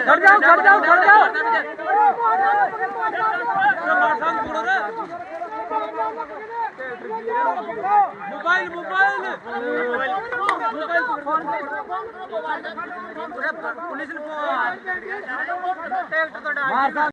ਖੜ ਜਾਓ ਖੜ ਜਾਓ ਖੜ ਜਾਓ मोबाइल मोबाइल ਮਾਰ